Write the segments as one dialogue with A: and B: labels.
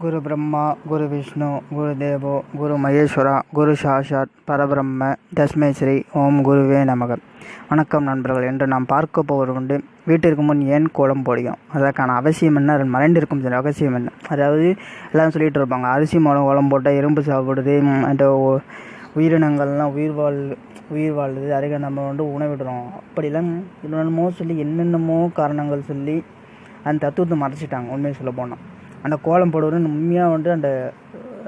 A: குரு பிரம்மா குரு விஷ்ணு குரு தேவோ குரு மகேஸ்வரா குரு சாஷாத் பரபிரம்ம தஸ்மே ஸ்ரீ ஓம் குருவே நமக. வணக்கம் நண்பர்கள். என்று நாம் பார்க்க போவது உண்டு வீட்டிற்கு முன் ஏன் கோலம் போடுகிறோம்? அதற்கான அவசியம் என்ன? அதில் மறைந்திருக்கும் சில அவசியம் என்ன? அதாவது எல்லாம் சொல்லிகிட்டு இருப்பாங்க அரிசி மூலம் கோலம் போட்டால் எறும்பு சாப்பிடுது அந்த உயிரினங்கள்லாம் உயிர் வாழ் உயிர் வாழுது அதுக்கு நம்ம வந்து உணவிடுறோம். அப்படிலாம் என்னென்னமோ சொல்லி என்னென்னமோ காரணங்கள் சொல்லி அந்த தத்துவத்தை மறைச்சிட்டாங்க உண்மையை சொல்ல போனால் அந்த கோலம் போடுவது உண்மையாக வந்து அந்த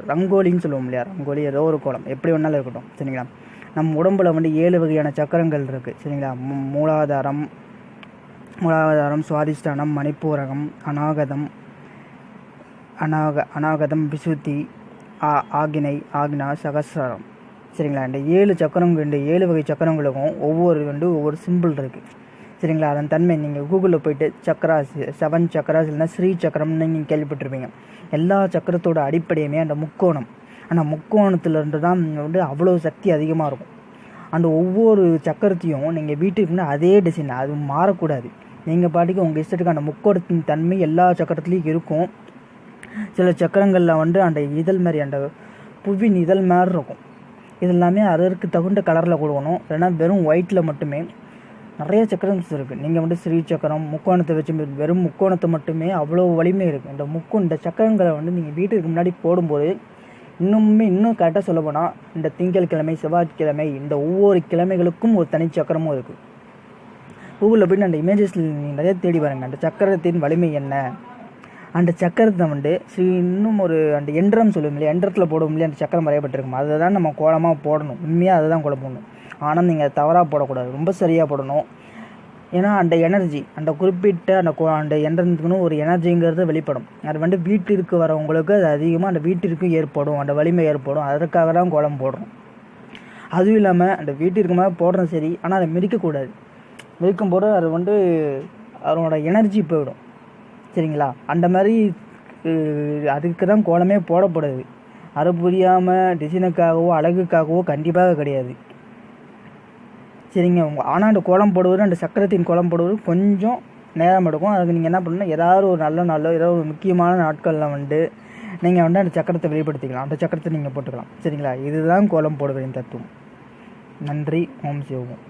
A: ரங்கோலின்னு சொல்லுவோம் இல்லையா? ரங்கோலி ஏதோ ஒரு கோலம். எப்படி வேணாலும் இருக்கட்டும். சரிங்களா? நம்ம உடம்பில் வந்து ஏழு வகையான சக்கரங்கள் இருக்குது சரிங்களா? மூலாதாரம் மூலாதாரம் சுவாதிஷ்டானம் மணிப்பூரகம் அநாகதம் அநாக அநாகதம் விசுத்தி ஆ ஆகினை ஆக்னா சகசிரம் சரிங்களா? இந்த ஏழு சக்கரம் இந்த ஏழு வகை சக்கரங்களுக்கும் ஒவ்வொரு வந்து ஒவ்வொரு சிம்பிள் இருக்குது சரிங்களா? அதன் தன்மை நீங்கள் கூகுளில் போயிட்டு சக்கராஸ் செவன் சக்கராஸ் இல்லைன்னா ஸ்ரீ சக்கரம்னு நீங்கள் கேள்விப்பட்டிருப்பீங்க. எல்லா சக்கரத்தோட அடிப்படையுமே அந்த முக்கோணம். அந்த முக்கோணத்துலேருந்து தான் வந்து அவ்வளோ சக்தி அதிகமாக இருக்கும். அந்த ஒவ்வொரு சக்கரத்தையும் நீங்கள் வீட்டுக்கு முன்னாடி அதே டிசைன் அது மாறக்கூடாது. நீங்கள் பாட்டுக்கு உங்கள் இஷ்டத்துக்கு அந்த முக்கோணத்தின் தன்மை எல்லா சக்கரத்துலேயும் இருக்கும். சில சக்கரங்களில் வந்து அந்த இதழ் மாதிரி அந்த புவின் இதழ் மாதிரி இருக்கும். இதெல்லாமே அதற்கு தகுந்த கலரில் கொடுக்கணும். இல்லைன்னா வெறும் ஒயிட்டில் மட்டுமே நிறைய சக்கரம்ஸ் இருக்குது நீங்கள் வந்து ஸ்ரீ சக்கரம் முக்கோணத்தை வச்சு வெறும் முக்கோணத்தை மட்டுமே அவ்வளோ வலிமை இருக்குது இந்த முக்கோ இந்த சக்கரங்களை வந்து நீங்கள் வீட்டுக்கு முன்னாடி போடும்போது இன்னுமே இன்னும் கரெக்டாக சொல்ல போனால் இந்த திங்கட்கிழமை செவ்வாய்க்கிழமை இந்த ஒவ்வொரு கிழமைகளுக்கும் ஒரு தனி சக்கரமும் இருக்குது கூகுளில் போயிட்டு அந்த இமேஜஸில் நீங்கள் நிறைய தேடி பாருங்கள் அந்த சக்கரத்தின் வலிமை என்ன? அந்த சக்கரத்தை வந்து ஸ்ரீ இன்னும் ஒரு அந்த எந்திரம் சொல்லுவோம் இல்லையா? எந்திரத்தில் போடுவோம் இல்லையா? அந்த சக்கரம் வரையப்பட்டிருக்கும்? அதை தான் நம்ம கோலமாக போடணும். உண்மையாக அதை தான் கோலம் போடணும். ஆனால் நீங்கள் தவறாக போடக்கூடாது. ரொம்ப சரியாக போடணும். ஏன்னா அந்த எனர்ஜி அந்த குறிப்பிட்ட அந்த கோ- அந்த என்ட்ரன்ஸுக்குன்னு ஒரு எனர்ஜிங்கிறது வெளிப்படும். அது வந்து வீட்டிற்கு வரவங்களுக்கு அது அதிகமாக அந்த வீட்டிற்கு ஏற்படும். அந்த வலிமை ஏற்படும். அதற்காக தான் கோலம் போடுறோம். அதுவும் இல்லாமல் அந்த வீட்டிற்கு மேலே போடுறோம் சரி ஆனால் அதை மிதிக்கக்கூடாது. மிதிக்கும் போது அது வந்து அதனோட எனர்ஜி போயிடும். சரிங்களா? அந்த மாதிரி அதுக்கு தான் கோலமே போடப்படுது. அது புரியாமல் டிசைனுக்காகவோ அழகுக்காகவோ கண்டிப்பாக கிடையாது. சரிங்க உங்கள் ஆனால் அந்த கோலம் போடுவது அந்த சக்கரத்தின் கோலம் போடுவது கொஞ்சம் நேரம் எடுக்கும். அதுக்கு நீங்கள் என்ன பண்ணணும் ஏதாவது ஒரு நல்ல நாளோ ஏதாவது ஒரு முக்கியமான நாட்களில் வந்து நீங்கள் வந்து அந்த சக்கரத்தை வெளிப்படுத்திக்கலாம். அந்த சக்கரத்தை நீங்கள் போட்டுக்கலாம். சரிங்களா? இதுதான் கோலம் போடுவதின் தத்துவம். நன்றி. ஓம் சிவம்